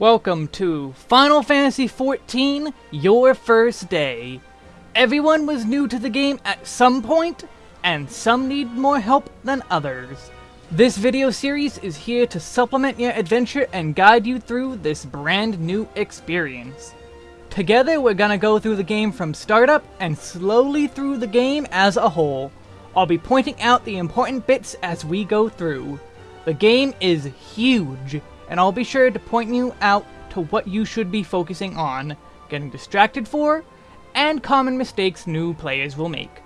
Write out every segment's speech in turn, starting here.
Welcome to Final Fantasy XIV, Your First Day. Everyone was new to the game at some point, and some need more help than others. This video series is here to supplement your adventure and guide you through this brand new experience. Together we're gonna go through the game from startup and slowly through the game as a whole. I'll be pointing out the important bits as we go through. The game is huge, and I'll be sure to point you out to what you should be focusing on, getting distracted for, and common mistakes new players will make.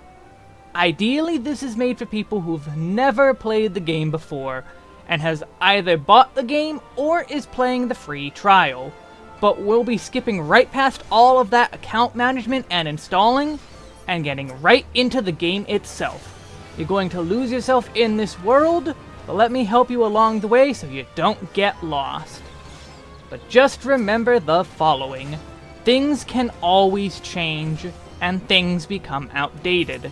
Ideally, this is made for people who've never played the game before, and has either bought the game or is playing the free trial, but we'll be skipping right past all of that account management and installing, and getting right into the game itself. You're going to lose yourself in this world, but let me help you along the way so you don't get lost. But just remember the following. Things can always change, and things become outdated.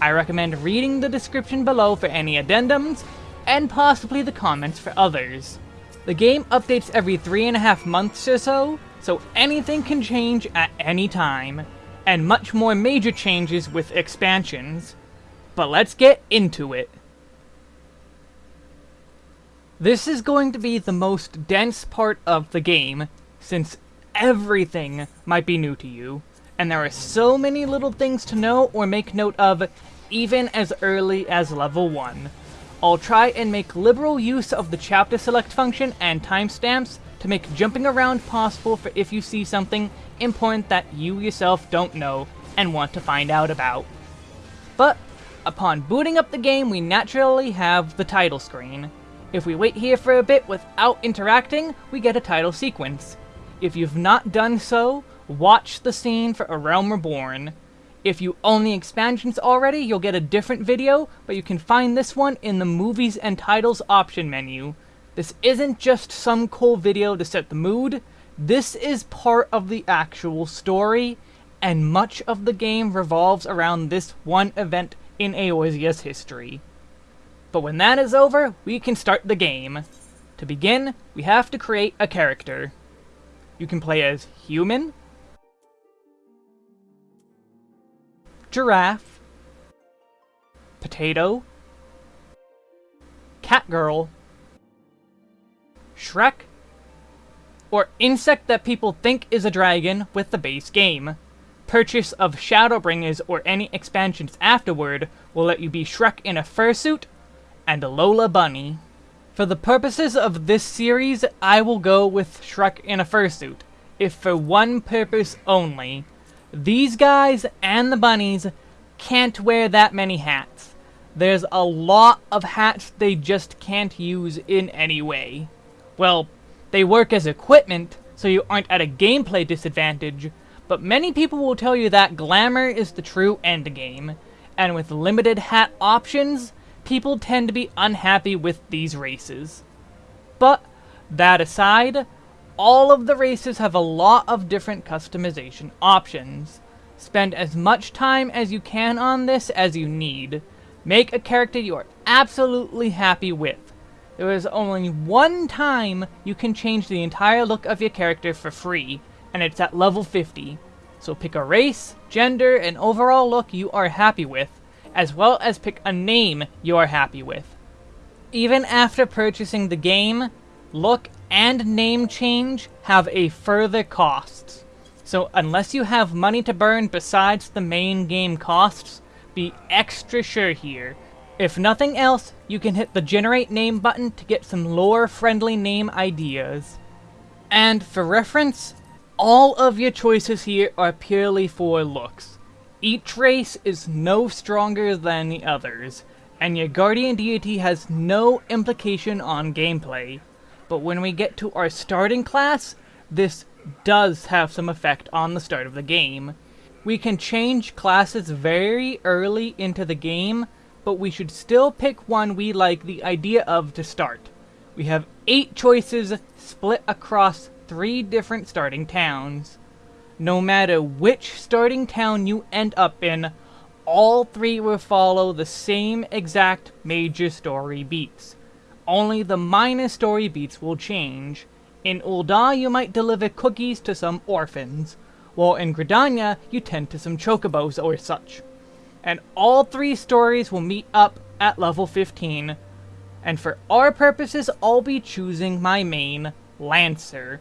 I recommend reading the description below for any addendums, and possibly the comments for others. The game updates every three and a half months or so, so anything can change at any time, and much more major changes with expansions. But let's get into it. This is going to be the most dense part of the game, since everything might be new to you, and there are so many little things to know or make note of even as early as level 1. I'll try and make liberal use of the chapter select function and timestamps to make jumping around possible for if you see something important that you yourself don't know and want to find out about. But, upon booting up the game we naturally have the title screen. If we wait here for a bit without interacting, we get a title sequence. If you've not done so, watch the scene for A Realm Reborn. If you own the expansions already, you'll get a different video, but you can find this one in the Movies and Titles option menu. This isn't just some cool video to set the mood, this is part of the actual story, and much of the game revolves around this one event in Eorzea's history. But when that is over, we can start the game. To begin, we have to create a character. You can play as human, giraffe, potato, catgirl, Shrek, or insect that people think is a dragon with the base game. Purchase of Shadowbringers or any expansions afterward will let you be Shrek in a fursuit and Lola Bunny. For the purposes of this series, I will go with Shrek in a fursuit, if for one purpose only. These guys and the bunnies can't wear that many hats. There's a lot of hats they just can't use in any way. Well, they work as equipment, so you aren't at a gameplay disadvantage, but many people will tell you that glamour is the true endgame, and with limited hat options, people tend to be unhappy with these races. But, that aside, all of the races have a lot of different customization options. Spend as much time as you can on this as you need. Make a character you are absolutely happy with. There is only one time you can change the entire look of your character for free, and it's at level 50. So pick a race, gender, and overall look you are happy with, as well as pick a name you are happy with. Even after purchasing the game, look and name change have a further cost. So unless you have money to burn besides the main game costs, be extra sure here. If nothing else, you can hit the generate name button to get some lore-friendly name ideas. And for reference, all of your choices here are purely for looks. Each race is no stronger than the others, and your guardian deity has no implication on gameplay. But when we get to our starting class, this does have some effect on the start of the game. We can change classes very early into the game, but we should still pick one we like the idea of to start. We have 8 choices split across 3 different starting towns. No matter which starting town you end up in, all three will follow the same exact major story beats. Only the minor story beats will change. In Ul'dah, you might deliver cookies to some orphans, while in Gridania, you tend to some chocobos or such. And all three stories will meet up at level 15, and for our purposes, I'll be choosing my main, Lancer,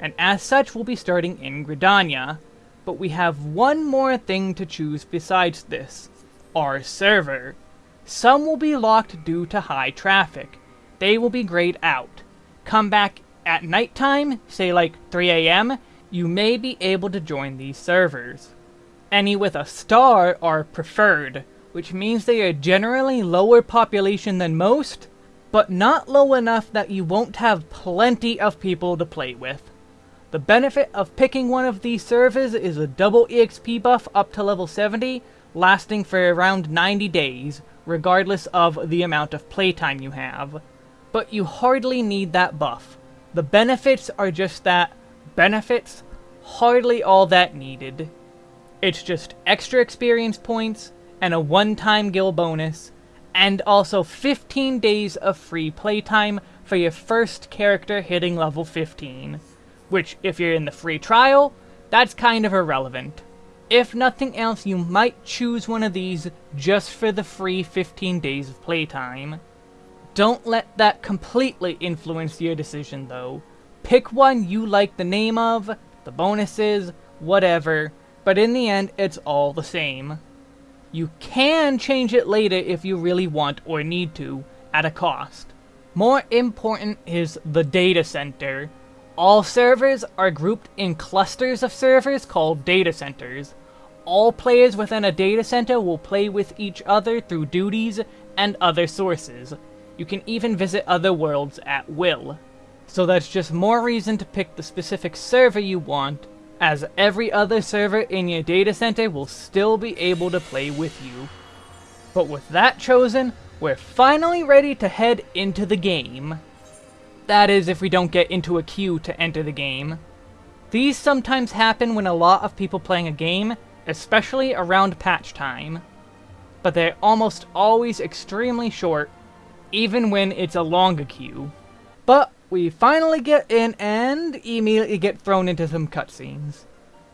and as such we'll be starting in Gridania. But we have one more thing to choose besides this, our server. Some will be locked due to high traffic. They will be grayed out. Come back at nighttime, say like 3am, you may be able to join these servers. Any with a star are preferred, which means they are generally lower population than most, but not low enough that you won't have plenty of people to play with. The benefit of picking one of these servers is a double EXP buff up to level 70, lasting for around 90 days, regardless of the amount of playtime you have. But you hardly need that buff. The benefits are just that benefits, hardly all that needed. It's just extra experience points, and a one-time guild bonus, and also 15 days of free playtime for your first character hitting level 15. Which, if you're in the free trial, that's kind of irrelevant. If nothing else, you might choose one of these just for the free 15 days of playtime. Don't let that completely influence your decision though. Pick one you like the name of, the bonuses, whatever, but in the end, it's all the same. You can change it later if you really want or need to, at a cost. More important is the data center. All servers are grouped in clusters of servers called data centers. All players within a data center will play with each other through duties and other sources. You can even visit other worlds at will. So that's just more reason to pick the specific server you want, as every other server in your data center will still be able to play with you. But with that chosen, we're finally ready to head into the game. That is, if we don't get into a queue to enter the game. These sometimes happen when a lot of people playing a game, especially around patch time. But they're almost always extremely short, even when it's a longer queue. But we finally get in and immediately get thrown into some cutscenes.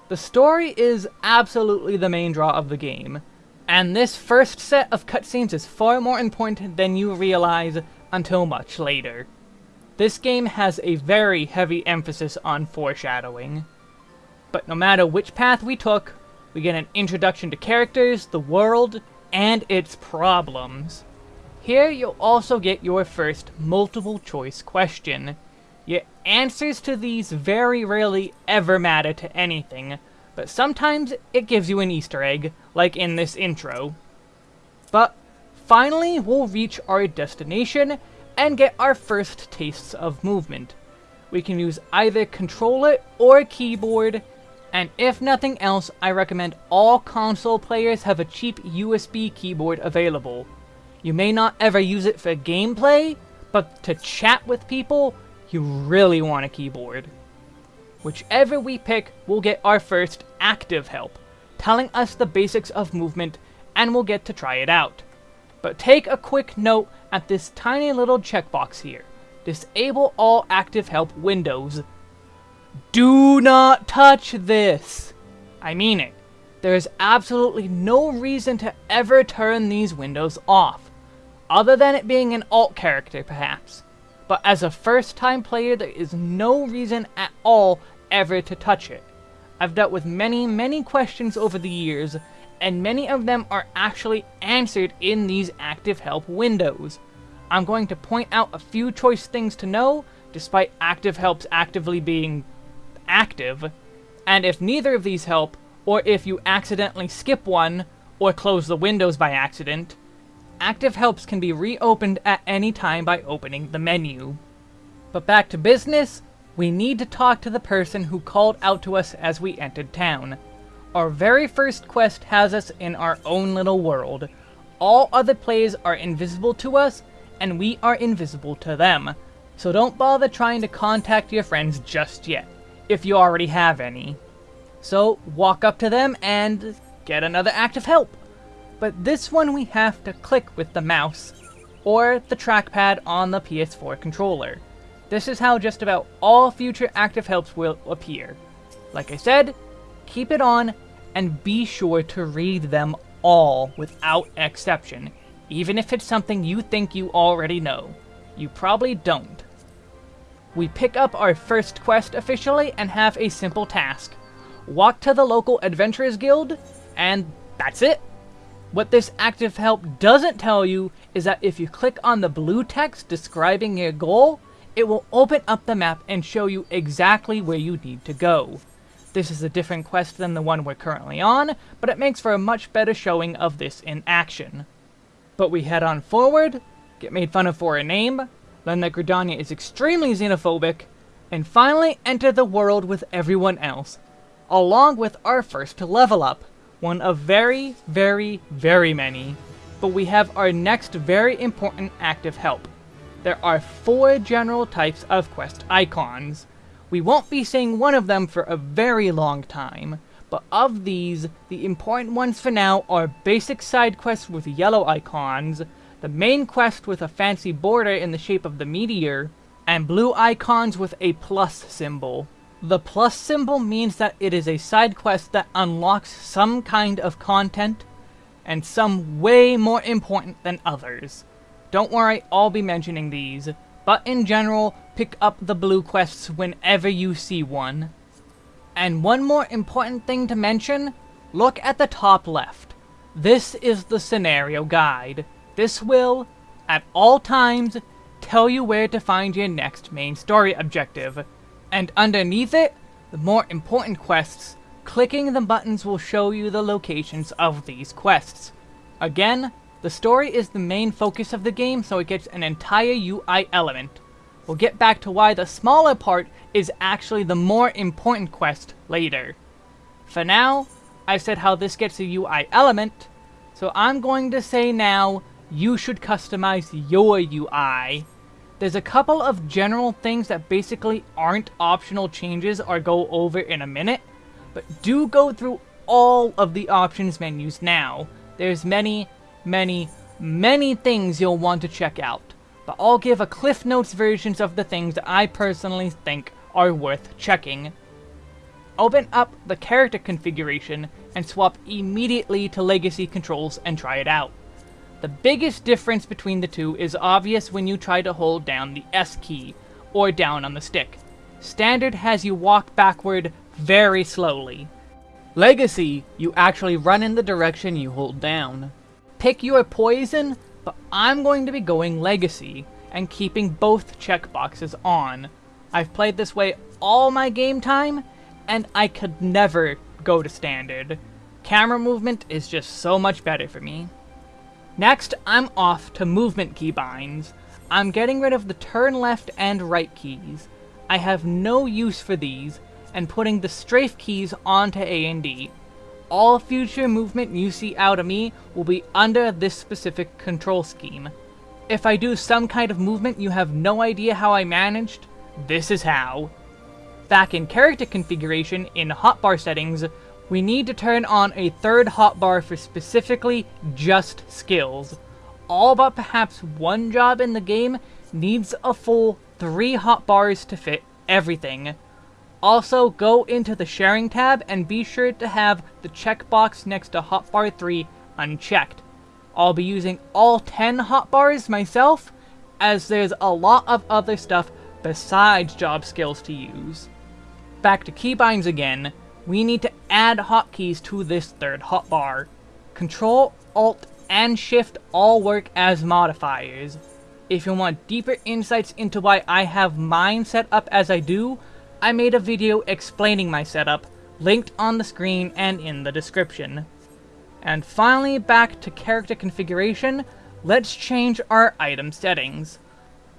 The story is absolutely the main draw of the game, and this first set of cutscenes is far more important than you realize until much later. This game has a very heavy emphasis on foreshadowing. But no matter which path we took, we get an introduction to characters, the world, and its problems. Here you'll also get your first multiple choice question. Your answers to these very rarely ever matter to anything, but sometimes it gives you an easter egg, like in this intro. But finally we'll reach our destination and get our first tastes of movement. We can use either controller or keyboard, and if nothing else, I recommend all console players have a cheap USB keyboard available. You may not ever use it for gameplay, but to chat with people, you really want a keyboard. Whichever we pick, we'll get our first active help, telling us the basics of movement, and we'll get to try it out. But take a quick note at this tiny little checkbox here. Disable all active help windows. Do not touch this! I mean it. There is absolutely no reason to ever turn these windows off other than it being an alt character, perhaps. But as a first-time player, there is no reason at all ever to touch it. I've dealt with many, many questions over the years, and many of them are actually answered in these active help windows. I'm going to point out a few choice things to know, despite active helps actively being active, and if neither of these help, or if you accidentally skip one, or close the windows by accident, active helps can be reopened at any time by opening the menu. But back to business, we need to talk to the person who called out to us as we entered town. Our very first quest has us in our own little world. All other players are invisible to us, and we are invisible to them. So don't bother trying to contact your friends just yet, if you already have any. So walk up to them and get another active help but this one we have to click with the mouse or the trackpad on the PS4 controller. This is how just about all future active helps will appear. Like I said, keep it on and be sure to read them all without exception, even if it's something you think you already know. You probably don't. We pick up our first quest officially and have a simple task. Walk to the local Adventurers Guild, and that's it. What this active help doesn't tell you is that if you click on the blue text describing your goal, it will open up the map and show you exactly where you need to go. This is a different quest than the one we're currently on, but it makes for a much better showing of this in action. But we head on forward, get made fun of for a name, learn that Gridania is extremely xenophobic, and finally enter the world with everyone else, along with our first level up, one of very, very, very many. But we have our next very important active help. There are four general types of quest icons, we won't be seeing one of them for a very long time, but of these, the important ones for now are basic side quests with yellow icons, the main quest with a fancy border in the shape of the meteor, and blue icons with a plus symbol. The plus symbol means that it is a side quest that unlocks some kind of content, and some way more important than others. Don't worry, I'll be mentioning these, but in general, pick up the blue quests whenever you see one. And one more important thing to mention, look at the top left. This is the scenario guide. This will, at all times, tell you where to find your next main story objective. And underneath it, the more important quests, clicking the buttons will show you the locations of these quests. Again, the story is the main focus of the game, so it gets an entire UI element. We'll get back to why the smaller part is actually the more important quest later. For now, I said how this gets a UI element, so I'm going to say now, you should customize your UI. There's a couple of general things that basically aren't optional changes or go over in a minute, but do go through all of the options menus now. There's many, many, many things you'll want to check out but I'll give a Cliff Notes versions of the things that I personally think are worth checking. Open up the character configuration and swap immediately to Legacy controls and try it out. The biggest difference between the two is obvious when you try to hold down the S key, or down on the stick. Standard has you walk backward very slowly. Legacy, you actually run in the direction you hold down. Pick your poison but I'm going to be going Legacy and keeping both checkboxes on. I've played this way all my game time, and I could never go to Standard. Camera movement is just so much better for me. Next, I'm off to movement keybinds. I'm getting rid of the turn left and right keys. I have no use for these, and putting the strafe keys onto A and D all future movement you see out of me will be under this specific control scheme. If I do some kind of movement you have no idea how I managed, this is how. Back in character configuration in hotbar settings, we need to turn on a third hotbar for specifically just skills. All but perhaps one job in the game needs a full three hotbars to fit everything. Also, go into the sharing tab and be sure to have the checkbox next to hotbar 3 unchecked. I'll be using all 10 hotbars myself, as there's a lot of other stuff besides job skills to use. Back to keybinds again, we need to add hotkeys to this third hotbar. Control, Alt, and Shift all work as modifiers. If you want deeper insights into why I have mine set up as I do, I made a video explaining my setup, linked on the screen and in the description. And finally, back to character configuration, let's change our item settings.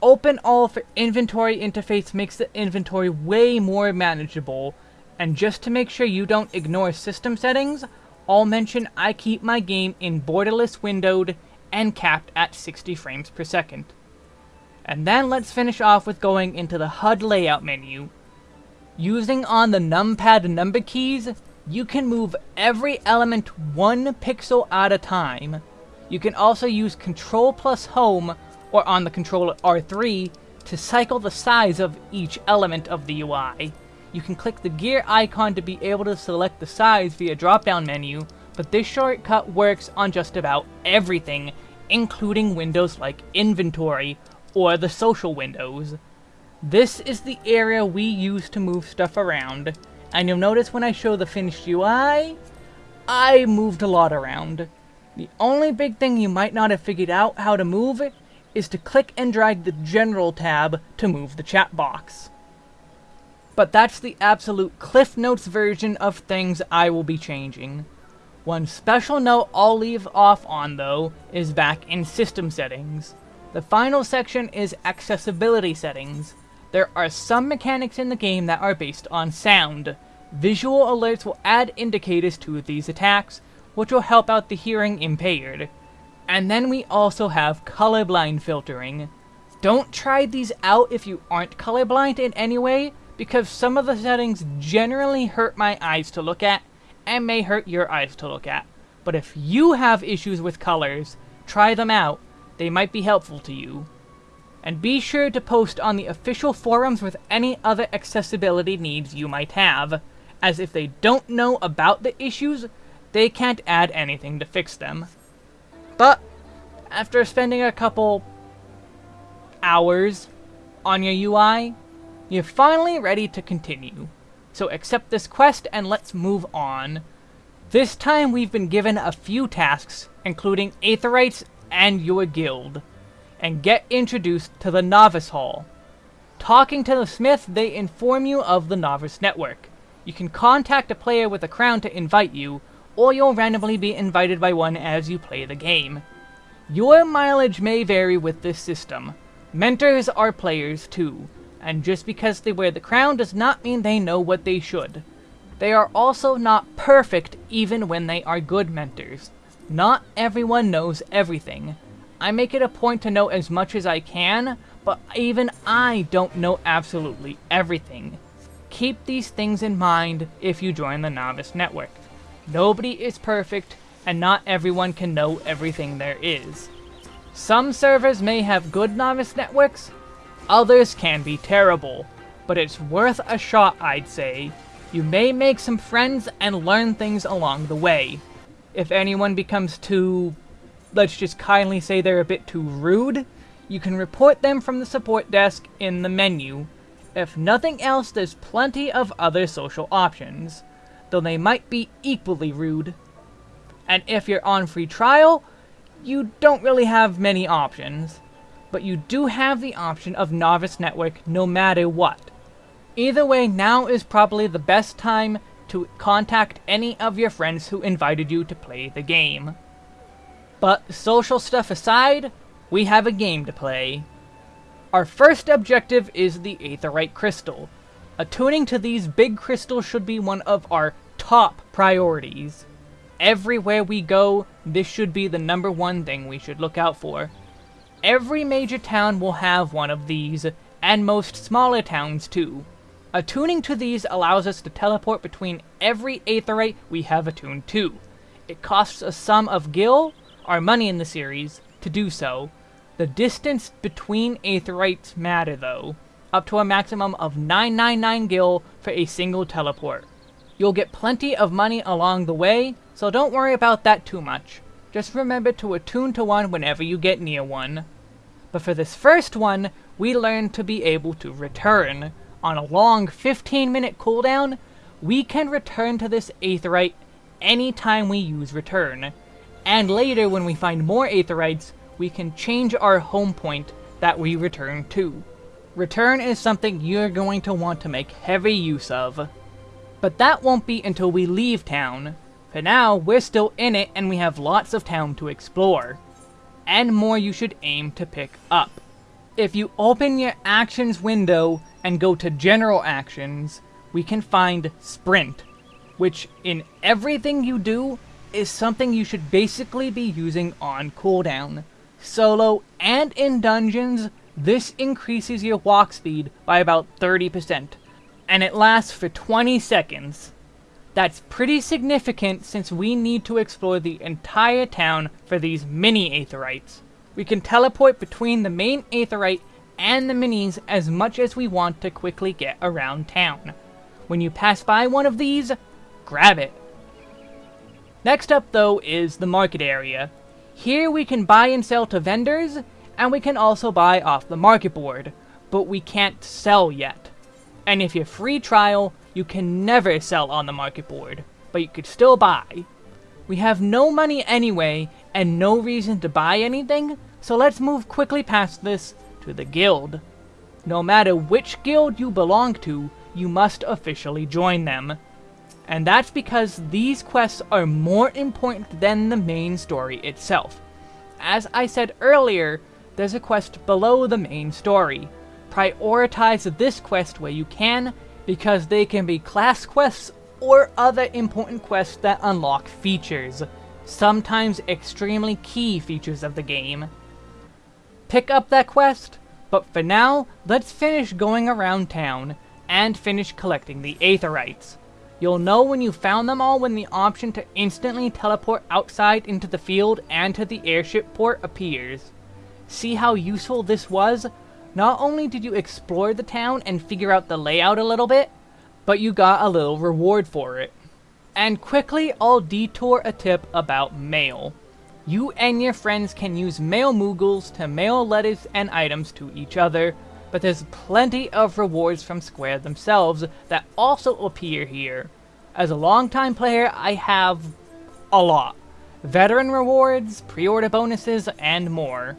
Open all for inventory interface makes the inventory way more manageable, and just to make sure you don't ignore system settings, I'll mention I keep my game in borderless windowed and capped at 60 frames per second. And then let's finish off with going into the HUD layout menu, Using on the numpad number keys, you can move every element one pixel at a time. You can also use Control plus Home, or on the controller R3, to cycle the size of each element of the UI. You can click the gear icon to be able to select the size via drop-down menu, but this shortcut works on just about everything, including windows like inventory or the social windows. This is the area we use to move stuff around, and you'll notice when I show the finished UI, I moved a lot around. The only big thing you might not have figured out how to move is to click and drag the General tab to move the chat box. But that's the absolute Cliff Notes version of things I will be changing. One special note I'll leave off on, though, is back in System Settings. The final section is Accessibility Settings. There are some mechanics in the game that are based on sound. Visual alerts will add indicators to these attacks, which will help out the hearing impaired. And then we also have colorblind filtering. Don't try these out if you aren't colorblind in any way, because some of the settings generally hurt my eyes to look at, and may hurt your eyes to look at. But if you have issues with colors, try them out, they might be helpful to you. And be sure to post on the official forums with any other accessibility needs you might have, as if they don't know about the issues, they can't add anything to fix them. But, after spending a couple hours on your UI, you're finally ready to continue. So accept this quest and let's move on. This time we've been given a few tasks, including Aetherytes and your guild, and get introduced to the Novice Hall. Talking to the smith, they inform you of the Novice Network. You can contact a player with a crown to invite you, or you'll randomly be invited by one as you play the game. Your mileage may vary with this system. Mentors are players too, and just because they wear the crown does not mean they know what they should. They are also not perfect even when they are good mentors. Not everyone knows everything. I make it a point to know as much as I can, but even I don't know absolutely everything. Keep these things in mind if you join the Novice Network. Nobody is perfect, and not everyone can know everything there is. Some servers may have good novice networks, others can be terrible, but it's worth a shot I'd say. You may make some friends and learn things along the way. If anyone becomes too, let's just kindly say they're a bit too rude, you can report them from the support desk in the menu. If nothing else, there's plenty of other social options though they might be equally rude. And if you're on free trial, you don't really have many options. But you do have the option of Novice Network no matter what. Either way, now is probably the best time to contact any of your friends who invited you to play the game. But social stuff aside, we have a game to play. Our first objective is the Aetheryte Crystal, Attuning to these big crystals should be one of our top priorities. Everywhere we go, this should be the number one thing we should look out for. Every major town will have one of these, and most smaller towns too. Attuning to these allows us to teleport between every Aetheryte we have attuned to. It costs a sum of gil, our money in the series, to do so. The distance between Aetherytes matter though up to a maximum of 999 gil for a single teleport. You'll get plenty of money along the way, so don't worry about that too much. Just remember to attune to one whenever you get near one. But for this first one, we learn to be able to return. On a long 15 minute cooldown, we can return to this Aetheryte anytime we use return. And later when we find more Aetherytes, we can change our home point that we return to. Return is something you're going to want to make heavy use of. But that won't be until we leave town. For now, we're still in it and we have lots of town to explore. And more you should aim to pick up. If you open your actions window and go to general actions, we can find sprint, which in everything you do is something you should basically be using on cooldown. Solo and in dungeons, this increases your walk speed by about 30%, and it lasts for 20 seconds. That's pretty significant since we need to explore the entire town for these mini Aetherytes. We can teleport between the main Aetheryte and the minis as much as we want to quickly get around town. When you pass by one of these, grab it. Next up though is the market area. Here we can buy and sell to vendors, and we can also buy off the market board, but we can't sell yet. And if you're free trial, you can never sell on the market board, but you could still buy. We have no money anyway, and no reason to buy anything, so let's move quickly past this to the guild. No matter which guild you belong to, you must officially join them. And that's because these quests are more important than the main story itself. As I said earlier, there's a quest below the main story. Prioritize this quest where you can, because they can be class quests or other important quests that unlock features, sometimes extremely key features of the game. Pick up that quest, but for now, let's finish going around town, and finish collecting the Aetherytes. You'll know when you found them all when the option to instantly teleport outside into the field and to the airship port appears. See how useful this was? Not only did you explore the town and figure out the layout a little bit, but you got a little reward for it. And quickly, I'll detour a tip about mail. You and your friends can use mail moogles to mail letters and items to each other, but there's plenty of rewards from Square themselves that also appear here. As a longtime player, I have a lot. Veteran rewards, pre-order bonuses, and more.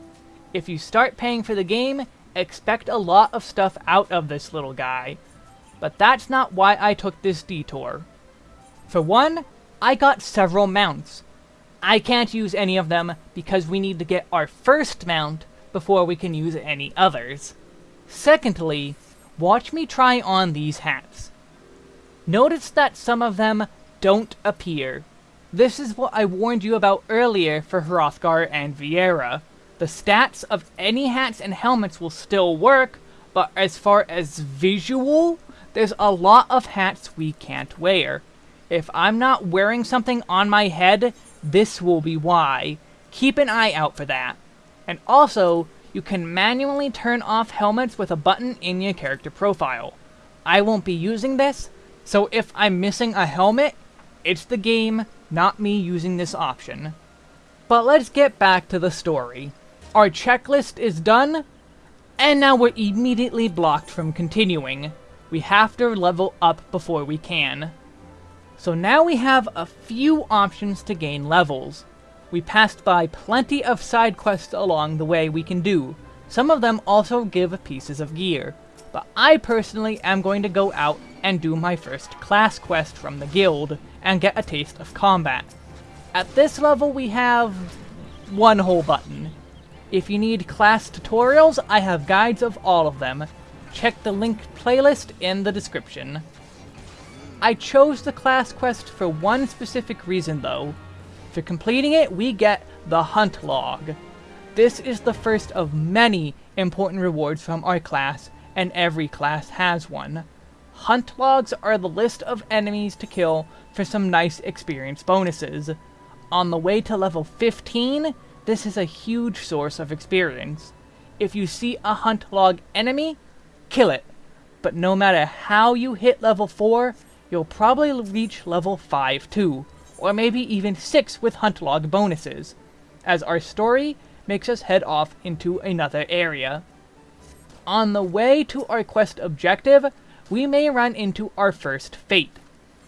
If you start paying for the game, expect a lot of stuff out of this little guy. But that's not why I took this detour. For one, I got several mounts, I can't use any of them because we need to get our first mount before we can use any others. Secondly, watch me try on these hats. Notice that some of them don't appear. This is what I warned you about earlier for Hrothgar and Viera. The stats of any hats and helmets will still work, but as far as visual, there's a lot of hats we can't wear. If I'm not wearing something on my head, this will be why. Keep an eye out for that. And also, you can manually turn off helmets with a button in your character profile. I won't be using this, so if I'm missing a helmet, it's the game, not me using this option. But let's get back to the story. Our checklist is done, and now we're immediately blocked from continuing. We have to level up before we can. So now we have a few options to gain levels. We passed by plenty of side quests along the way we can do. Some of them also give pieces of gear. But I personally am going to go out and do my first class quest from the guild and get a taste of combat. At this level we have one whole button. If you need class tutorials, I have guides of all of them. Check the linked playlist in the description. I chose the class quest for one specific reason though. For completing it, we get the Hunt Log. This is the first of many important rewards from our class, and every class has one. Hunt Logs are the list of enemies to kill for some nice experience bonuses. On the way to level 15, this is a huge source of experience. If you see a Hunt Log enemy, kill it. But no matter how you hit level 4, you'll probably reach level 5 too, or maybe even 6 with hunt log bonuses, as our story makes us head off into another area. On the way to our quest objective, we may run into our first fate.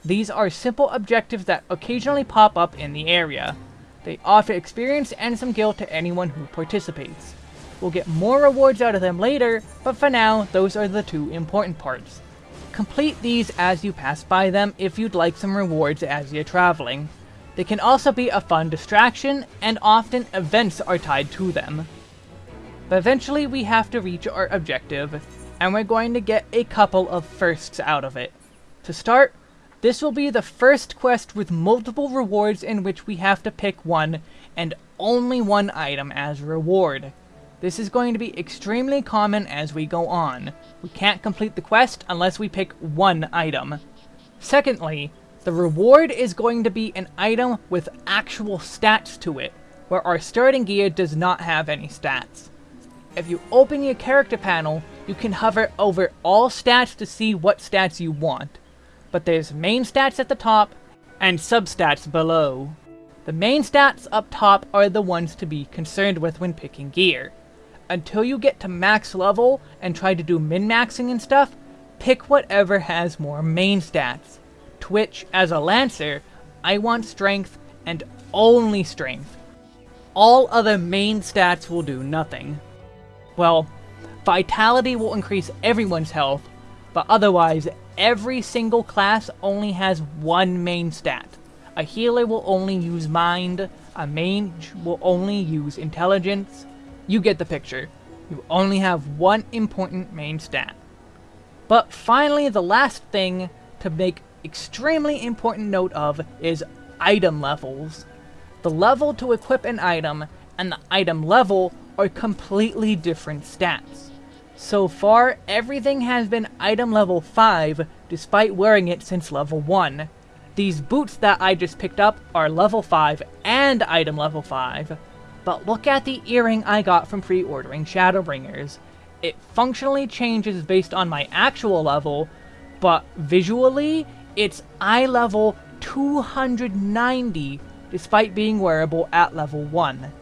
These are simple objectives that occasionally pop up in the area. They offer experience and some gil to anyone who participates. We'll get more rewards out of them later, but for now, those are the two important parts. Complete these as you pass by them if you'd like some rewards as you're traveling. They can also be a fun distraction, and often events are tied to them. But eventually we have to reach our objective, and we're going to get a couple of firsts out of it. To start, this will be the first quest with multiple rewards in which we have to pick one, and only one item as reward. This is going to be extremely common as we go on. We can't complete the quest unless we pick one item. Secondly, the reward is going to be an item with actual stats to it, where our starting gear does not have any stats. If you open your character panel, you can hover over all stats to see what stats you want. But there's main stats at the top, and substats below. The main stats up top are the ones to be concerned with when picking gear. Until you get to max level and try to do min-maxing and stuff, pick whatever has more main stats. Twitch, as a Lancer, I want strength and only strength. All other main stats will do nothing. Well, Vitality will increase everyone's health, but otherwise, every single class only has one main stat. A healer will only use Mind, a mage will only use Intelligence. You get the picture. You only have one important main stat. But finally, the last thing to make extremely important note of is item levels. The level to equip an item and the item level are completely different stats. So far, everything has been item level 5, despite wearing it since level 1. These boots that I just picked up are level 5 and item level 5. But look at the earring I got from pre-ordering Shadowbringers. It functionally changes based on my actual level, but visually, it's eye level 290 despite being wearable at level 1.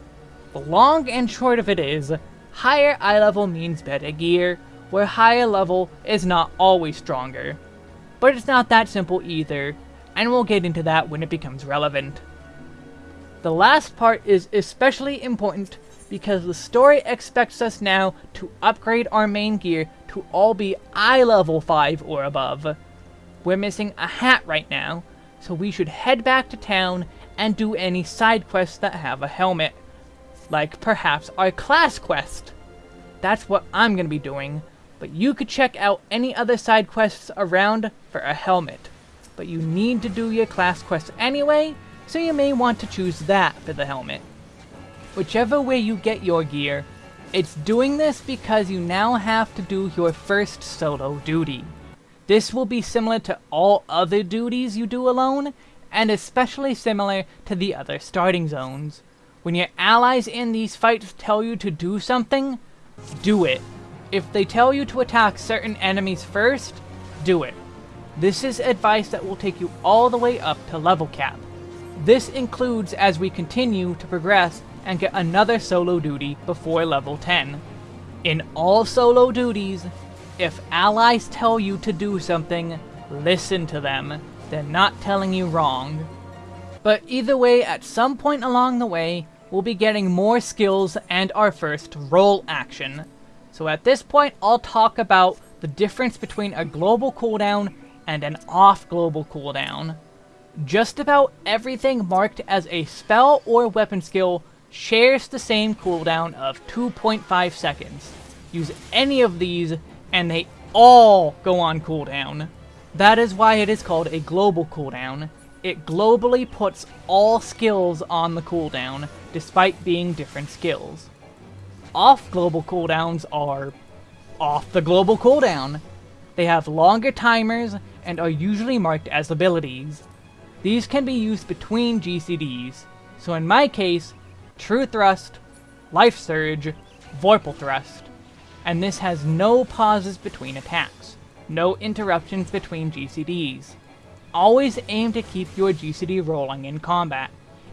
The long and short of it is, higher eye level means better gear, where higher level is not always stronger. But it's not that simple either, and we'll get into that when it becomes relevant. The last part is especially important because the story expects us now to upgrade our main gear to all be eye level 5 or above. We're missing a hat right now, so we should head back to town and do any side quests that have a helmet like perhaps our class quest. That's what I'm going to be doing, but you could check out any other side quests around for a helmet. But you need to do your class quest anyway, so you may want to choose that for the helmet. Whichever way you get your gear, it's doing this because you now have to do your first solo duty. This will be similar to all other duties you do alone, and especially similar to the other starting zones. When your allies in these fights tell you to do something, do it. If they tell you to attack certain enemies first, do it. This is advice that will take you all the way up to level cap. This includes as we continue to progress and get another solo duty before level 10. In all solo duties, if allies tell you to do something, listen to them. They're not telling you wrong. But either way, at some point along the way, we'll be getting more skills and our first role action. So at this point, I'll talk about the difference between a global cooldown and an off-global cooldown. Just about everything marked as a spell or weapon skill shares the same cooldown of 2.5 seconds. Use any of these, and they all go on cooldown. That is why it is called a global cooldown, it globally puts all skills on the cooldown, despite being different skills. Off global cooldowns are off the global cooldown. They have longer timers and are usually marked as abilities. These can be used between GCDs, so in my case, True Thrust, Life Surge, Vorpal Thrust, and this has no pauses between attacks, no interruptions between GCDs. Always aim to keep your GCD rolling in combat.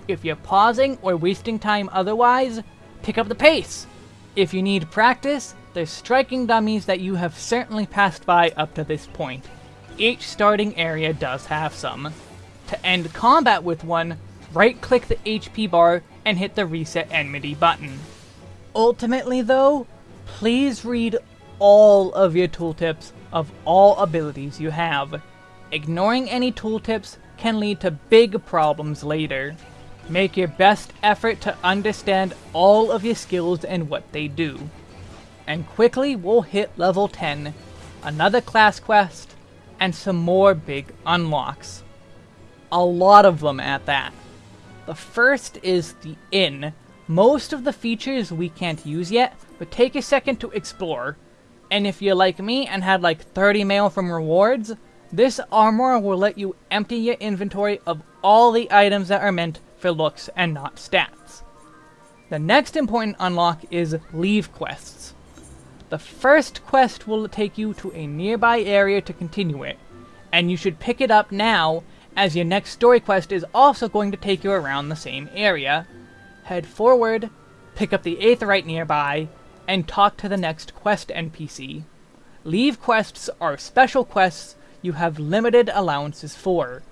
If you're pausing or wasting time otherwise, pick up the pace! If you need practice, there's striking dummies that you have certainly passed by up to this point. Each starting area does have some. To end combat with one, right-click the HP bar and hit the Reset Enmity button. Ultimately though, please read all of your tooltips of all abilities you have. Ignoring any tooltips can lead to big problems later. Make your best effort to understand all of your skills and what they do. And quickly we'll hit level 10, another class quest, and some more big unlocks. A lot of them at that. The first is the Inn. Most of the features we can't use yet, but take a second to explore. And if you're like me and had like 30 mail from rewards, this armoire will let you empty your inventory of all the items that are meant for looks and not stats. The next important unlock is Levequests. The first quest will take you to a nearby area to continue it, and you should pick it up now, as your next story quest is also going to take you around the same area. Head forward, pick up the Aetheryte nearby, and talk to the next quest NPC. Levequests are special quests you have limited allowances for.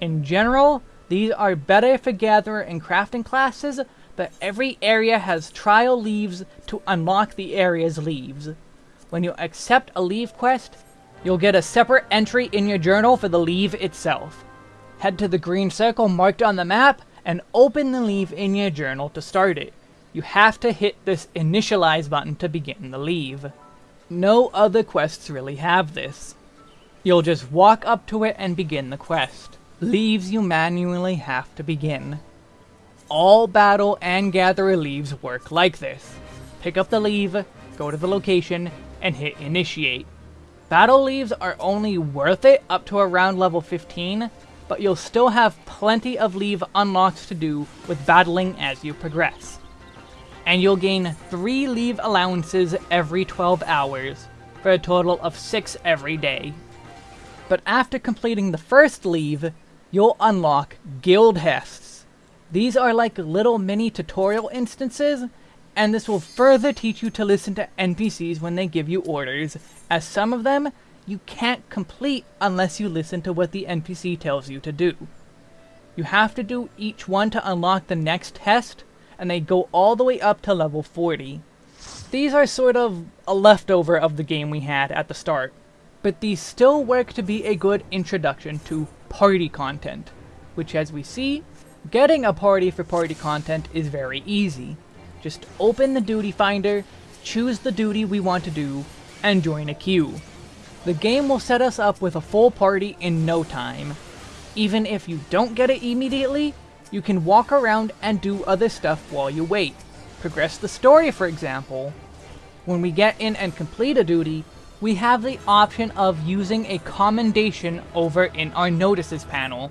In general, these are better for Gatherer and Crafting classes, but every area has trial leves to unlock the area's leves. When you accept a leve quest, you'll get a separate entry in your journal for the leve itself. Head to the green circle marked on the map and open the leve in your journal to start it. You have to hit this initialize button to begin the leve. No other quests really have this. You'll just walk up to it and begin the quest. Leves you manually have to begin. All battle and gatherer leves work like this. Pick up the leve, go to the location, and hit initiate. Battle leves are only worth it up to around level 15, but you'll still have plenty of leve unlocks to do with battling as you progress. And you'll gain 3 leve allowances every 12 hours, for a total of 6 every day. But after completing the first leve, you'll unlock Guildhests, these are like little mini tutorial instances, and this will further teach you to listen to NPCs when they give you orders, as some of them you can't complete unless you listen to what the NPC tells you to do. You have to do each one to unlock the next test, and they go all the way up to level 40. These are sort of a leftover of the game we had at the start, but these still work to be a good introduction to party content, which as we see, Getting a party for party content is very easy. Just open the duty finder, choose the duty we want to do, and join a queue. The game will set us up with a full party in no time. Even if you don't get it immediately, you can walk around and do other stuff while you wait. Progress the story, for example. When we get in and complete a duty, we have the option of using a commendation over in our notices panel.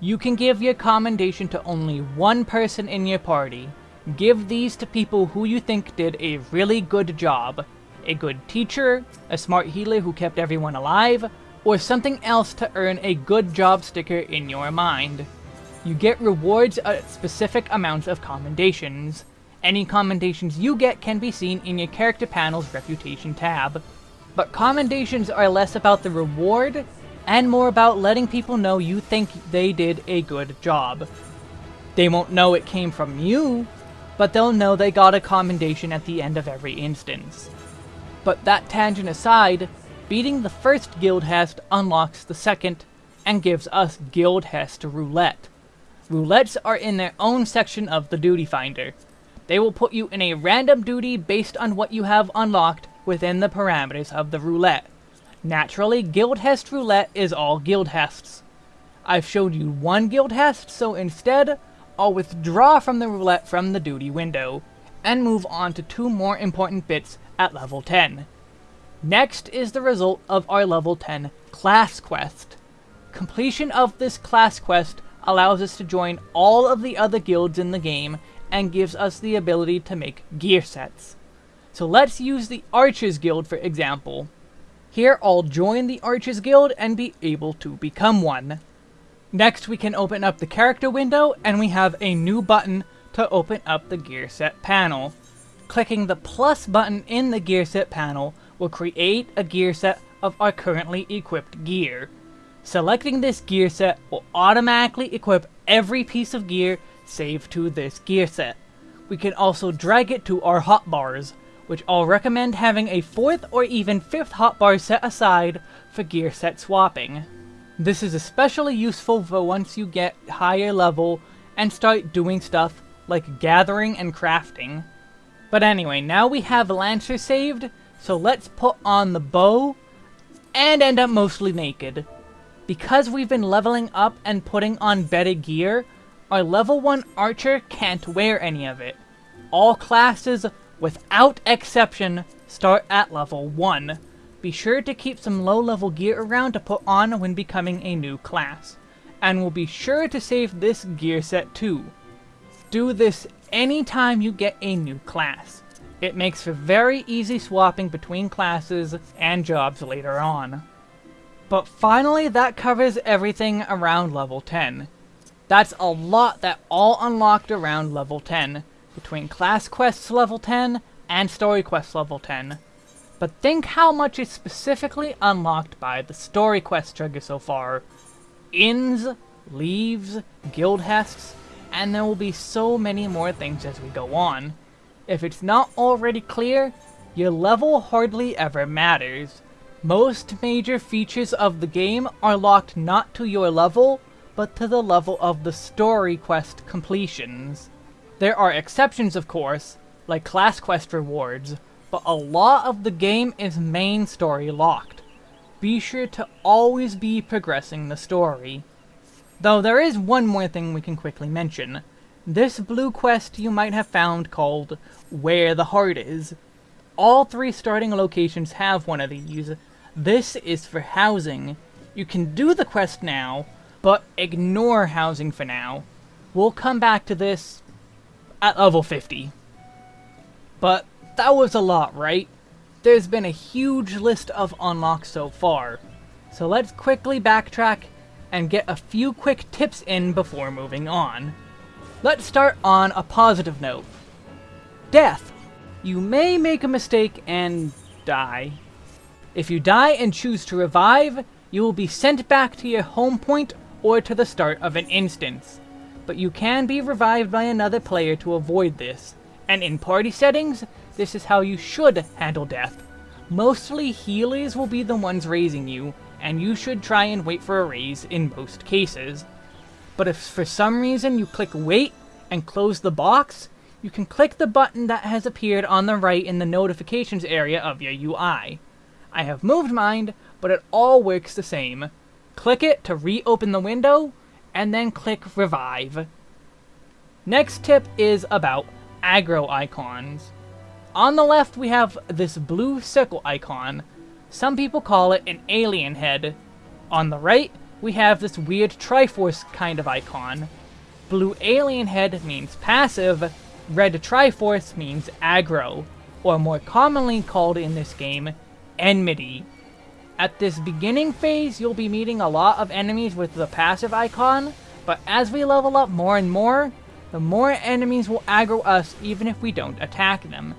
You can give your commendation to only one person in your party. Give these to people who you think did a really good job. A good teacher, a smart healer who kept everyone alive, or something else to earn a good job sticker in your mind. You get rewards at specific amounts of commendations. Any commendations you get can be seen in your character panel's reputation tab. But commendations are less about the reward and more about letting people know you think they did a good job. They won't know it came from you, but they'll know they got a commendation at the end of every instance. But that tangent aside, beating the first Guildhest unlocks the second, and gives us Guildhest Roulette. Roulettes are in their own section of the Duty Finder. They will put you in a random duty based on what you have unlocked within the parameters of the roulette. Naturally, Guildhest Roulette is all Guildhests. I've showed you one Guildhest, so instead, I'll withdraw from the roulette from the duty window, and move on to two more important bits at level 10. Next is the result of our level 10 class quest. Completion of this class quest allows us to join all of the other guilds in the game and gives us the ability to make gear sets. So let's use the Archers Guild for example. Here I'll join the Archers Guild and be able to become one. Next we can open up the character window and we have a new button to open up the gear set panel. Clicking the plus button in the gear set panel will create a gear set of our currently equipped gear. Selecting this gear set will automatically equip every piece of gear saved to this gear set. We can also drag it to our hotbars, which I'll recommend having a fourth or even fifth hotbar set aside for gear set swapping. This is especially useful for once you get higher level and start doing stuff like gathering and crafting. But anyway, now we have Lancer saved, so let's put on the bow and end up mostly naked. Because we've been leveling up and putting on better gear, our level 1 archer can't wear any of it. All classes without exception, start at level 1. Be sure to keep some low-level gear around to put on when becoming a new class. And we'll be sure to save this gear set too. Do this anytime you get a new class. It makes for very easy swapping between classes and jobs later on. But finally, that covers everything around level 10. That's a lot that all unlocked around level 10, between class quests level 10 and story quests level 10. But think how much is specifically unlocked by the story quest trigger so far. Inns, leves, guild hests, and there will be so many more things as we go on. If it's not already clear, your level hardly ever matters. Most major features of the game are locked not to your level, but to the level of the story quest completions. There are exceptions of course, like class quest rewards, but a lot of the game is main story locked. Be sure to always be progressing the story. Though there is one more thing we can quickly mention. This blue quest you might have found called Where the Heart Is. All three starting locations have one of these, this is for housing. You can do the quest now, but ignore housing for now. We'll come back to this at level 50. But that was a lot, right? There's been a huge list of unlocks so far. So let's quickly backtrack and get a few quick tips in before moving on. Let's start on a positive note. Death. You may make a mistake and die. If you die and choose to revive, you will be sent back to your home point or to the start of an instance. But you can be revived by another player to avoid this, and in party settings, this is how you should handle death. Mostly healers will be the ones raising you, and you should try and wait for a raise in most cases. But if for some reason you click wait and close the box, you can click the button that has appeared on the right in the notifications area of your UI. I have moved mine, but it all works the same. Click it to reopen the window, and then click Revive. Next tip is about aggro icons. On the left we have this blue circle icon. Some people call it an alien head. On the right, we have this weird Triforce kind of icon. Blue alien head means passive, red Triforce means aggro, or more commonly called in this game, enmity. At this beginning phase, you'll be meeting a lot of enemies with the passive icon, but as we level up more and more, the more enemies will aggro us even if we don't attack them.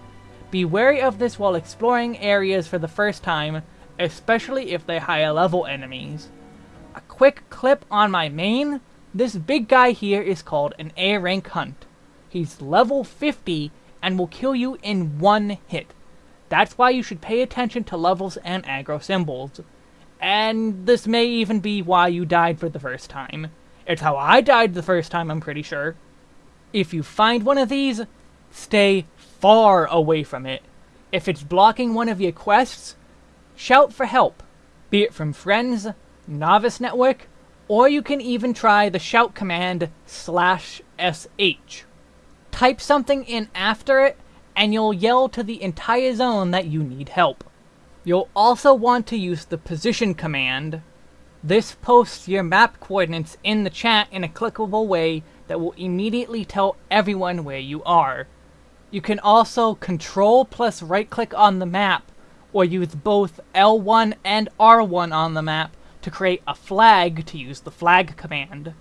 Be wary of this while exploring areas for the first time, especially if they're higher level enemies. A quick clip on my main, this big guy here is called an A rank hunt. He's level 50 and will kill you in one hit. That's why you should pay attention to levels and aggro symbols. And this may even be why you died for the first time. It's how I died the first time, I'm pretty sure. If you find one of these, stay far away from it. If it's blocking one of your quests, shout for help, be it from friends, Novice Network, or you can even try the shout command slash sh. Type something in after it and you'll yell to the entire zone that you need help. You'll also want to use the position command. This posts your map coordinates in the chat in a clickable way that will immediately tell everyone where you are. You can also control plus right click on the map, or use both L1 and R1 on the map to create a flag to use the flag command.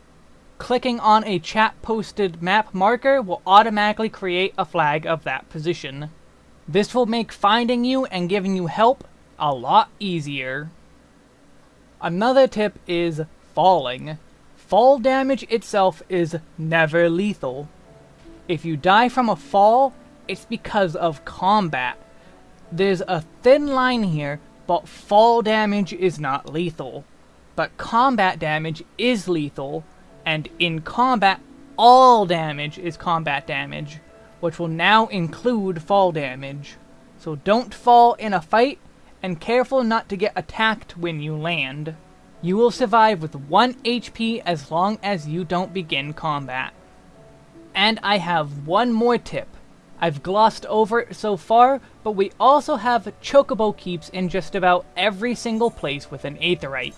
Clicking on a chat posted map marker will automatically create a flag of that position. This will make finding you and giving you help a lot easier. Another tip is falling. Fall damage itself is never lethal. If you die from a fall, it's because of combat. There's a thin line here, but fall damage is not lethal. But combat damage is lethal, and in combat, all damage is combat damage, which will now include fall damage. So don't fall in a fight, and careful not to get attacked when you land. You will survive with 1 HP as long as you don't begin combat. And I have one more tip. I've glossed over it so far, but we also have Chocobo Keeps in just about every single place with an Aetheryte.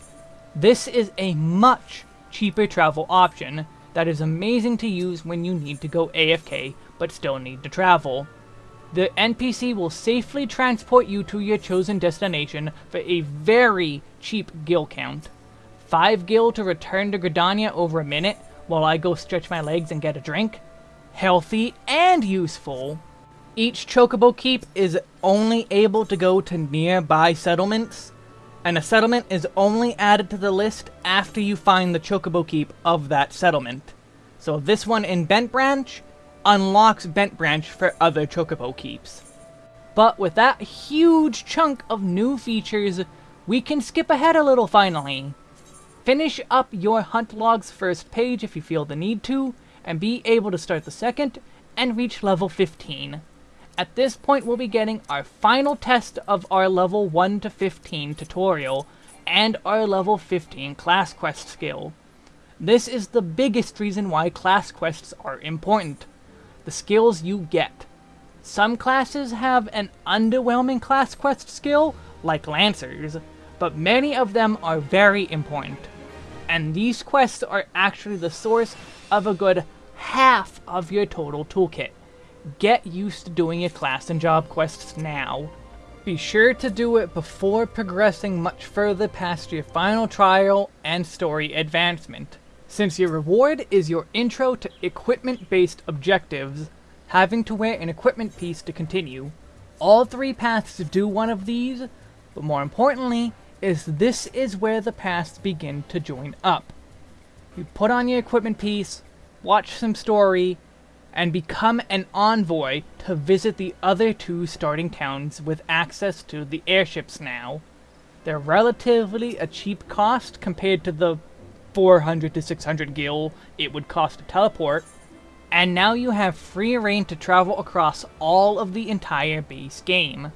This is a much cheaper travel option that is amazing to use when you need to go AFK but still need to travel. The NPC will safely transport you to your chosen destination for a very cheap gil count. 5 gil to return to Gridania over a minute while I go stretch my legs and get a drink? Healthy and useful. Each Chocobo Keep is only able to go to nearby settlements, and a settlement is only added to the list after you find the Chocobo Keep of that settlement. So this one in Bent Branch unlocks Bent Branch for other Chocobo Keeps. But with that huge chunk of new features, we can skip ahead a little finally. Finish up your Hunt Log's first page if you feel the need to, and be able to start the second, and reach level 15. At this point we'll be getting our final test of our level 1 to 15 tutorial, and our level 15 class quest skill. This is the biggest reason why class quests are important. The skills you get. Some classes have an underwhelming class quest skill, like Lancers, but many of them are very important. And these quests are actually the source of a good half of your total toolkit. Get used to doing your class and job quests now. Be sure to do it before progressing much further past your final trial and story advancement. Since your reward is your intro to equipment-based objectives, having to wear an equipment piece to continue, all three paths do one of these, but more importantly, is this is where the paths begin to join up. You put on your equipment piece, watch some story, and become an envoy to visit the other two starting towns with access to the airships now. They're relatively a cheap cost compared to the 400 to 600 gil it would cost to teleport, and now you have free reign to travel across all of the entire base game.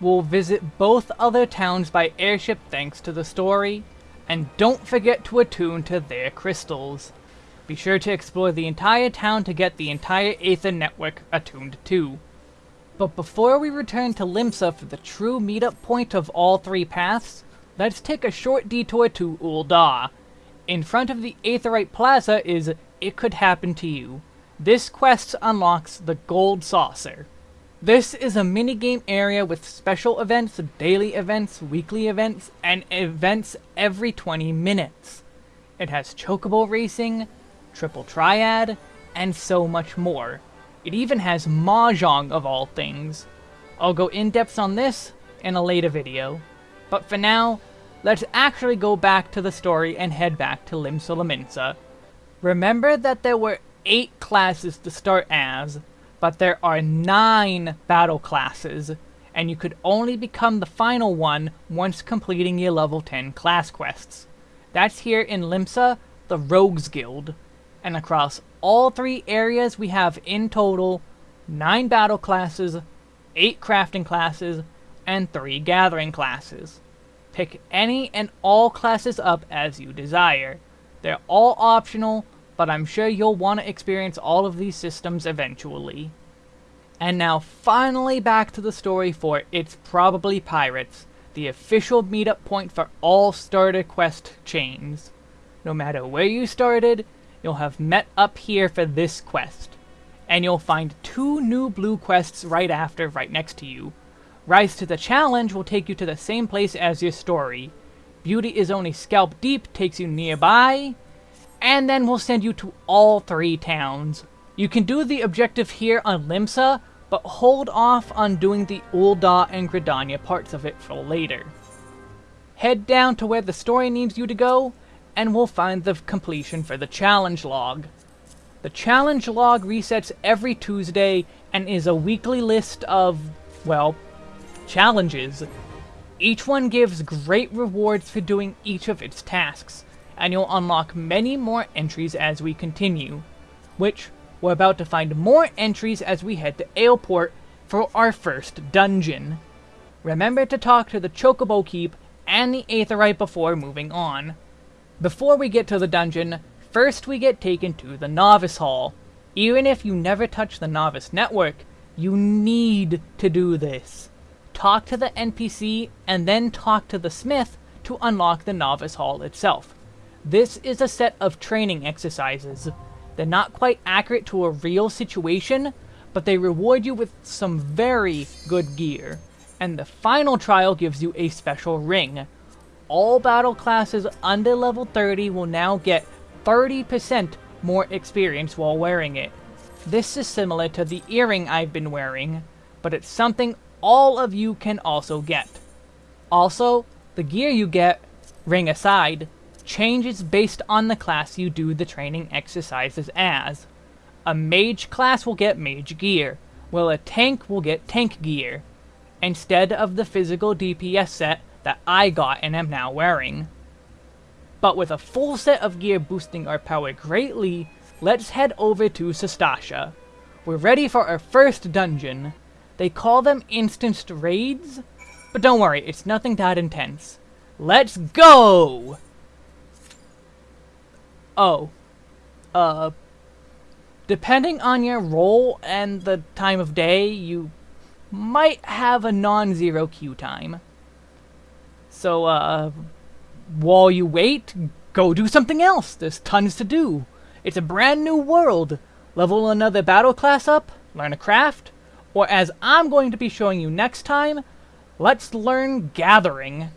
We'll visit both other towns by airship thanks to the story, and don't forget to attune to their crystals. Be sure to explore the entire town to get the entire Aether network attuned too. But before we return to Limsa for the true meetup point of all three paths, let's take a short detour to Ul'dah, in front of the Aetheryte Plaza is It Could Happen to You. This quest unlocks the Gold Saucer. This is a minigame area with special events, daily events, weekly events, and events every 20 minutes. It has chocobo racing, triple triad, and so much more. It even has Mahjong of all things. I'll go in-depth on this in a later video. But for now, let's actually go back to the story and head back to Limsa Lominsa. Remember that there were 8 classes to start as, but there are 9 battle classes, and you could only become the final one once completing your level 10 class quests. That's here in Limsa, the Rogues Guild, and across all three areas we have in total 9 battle classes, 8 crafting classes, and 3 gathering classes. Pick any and all classes up as you desire. They're all optional, but I'm sure you'll want to experience all of these systems eventually. And now finally back to the story for It's Probably Pirates, the official meetup point for all starter quest chains. No matter where you started, you'll have met up here for this quest. And you'll find two new blue quests right after, right next to you, Rise to the Challenge will take you to the same place as your story. Beauty is only scalp deep takes you nearby, and then we'll send you to all three towns. You can do the objective here on Limsa, but hold off on doing the Ul'dah and Gridania parts of it for later. Head down to where the story needs you to go, and we'll find the completion for the challenge log. The challenge log resets every Tuesday and is a weekly list of, well, challenges. Each one gives great rewards for doing each of its tasks, and you'll unlock many more entries as we continue, which we're about to find more entries as we head to Aleport for our first dungeon. Remember to talk to the Chocobo Keep and the Aetheryte before moving on. Before we get to the dungeon, first we get taken to the Novice Hall. Even if you never touch the Novice Network, you need to do this talk to the NPC, and then talk to the smith to unlock the Novice Hall itself. This is a set of training exercises. They're not quite accurate to a real situation, but they reward you with some very good gear. And the final trial gives you a special ring. All battle classes under level 30 will now get 30% more experience while wearing it. This is similar to the earring I've been wearing, but it's something all of you can also get. Also, the gear you get, ring aside, changes based on the class you do the training exercises as. A mage class will get mage gear, while a tank will get tank gear, instead of the physical DPS set that I got and am now wearing. But with a full set of gear boosting our power greatly, let's head over to Sastasha. We're ready for our first dungeon. They call them instanced raids, but don't worry, it's nothing that intense. Let's go! Oh. Uh, depending on your role and the time of day, you might have a non-zero queue time. So, uh, while you wait, go do something else. There's tons to do. It's a brand new world. Level another battle class up, learn a craft, or as I'm going to be showing you next time, let's learn gathering.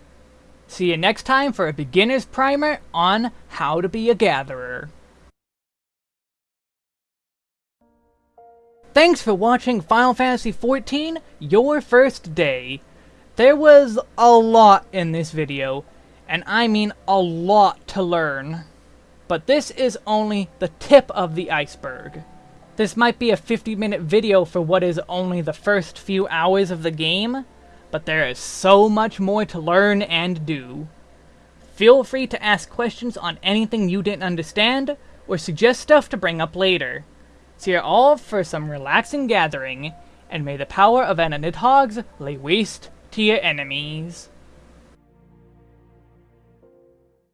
See you next time for a beginner's primer on how to be a gatherer. Thanks for watching Final Fantasy XIV, Your First Day. There was a lot in this video, and I mean a lot to learn. But this is only the tip of the iceberg. This might be a 50 minute video for what is only the first few hours of the game, but there is so much more to learn and do. Feel free to ask questions on anything you didn't understand, or suggest stuff to bring up later. See you all for some relaxing gathering, and may the power of Anna Nidhogg's lay waste to your enemies.